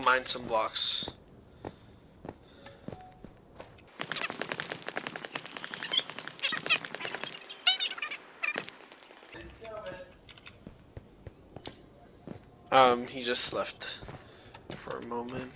mine some blocks. Um, he just left for a moment.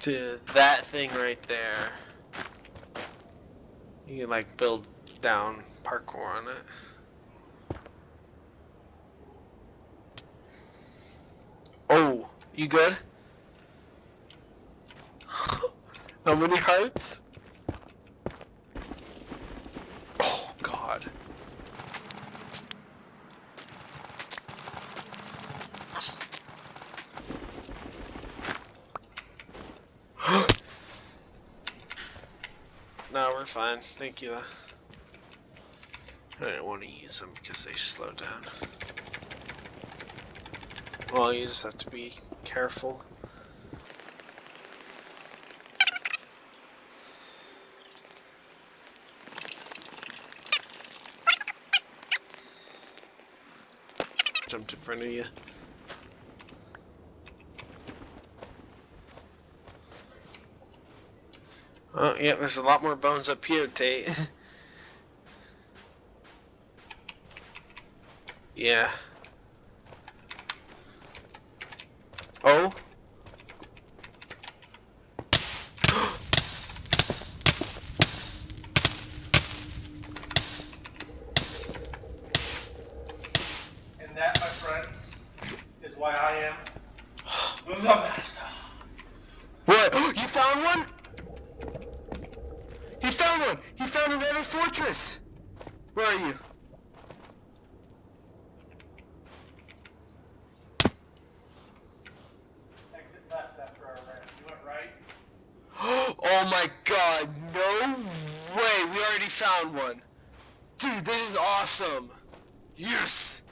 To that thing right there. You can like build down parkour on it. Oh, you good? How many hearts? Oh god. No, we're fine. Thank you. I didn't want to use them because they slow down. Well, you just have to be careful. Jumped in front of you. Oh, yeah, there's a lot more bones up here, Tate. yeah. Oh? And that, my friends, is why I am the master. What? You found one? He found! He found another fortress! Where are you? Exit left after our ramp. You went right. oh my god, no way! We already found one! Dude, this is awesome! Yes!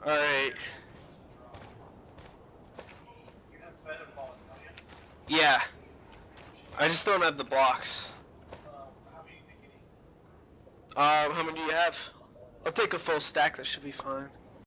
Alright. You have feather falling, don't you? Yeah. I just don't have the blocks. Um, how many do you think you need? How many do you have? I'll take a full stack, that should be fine.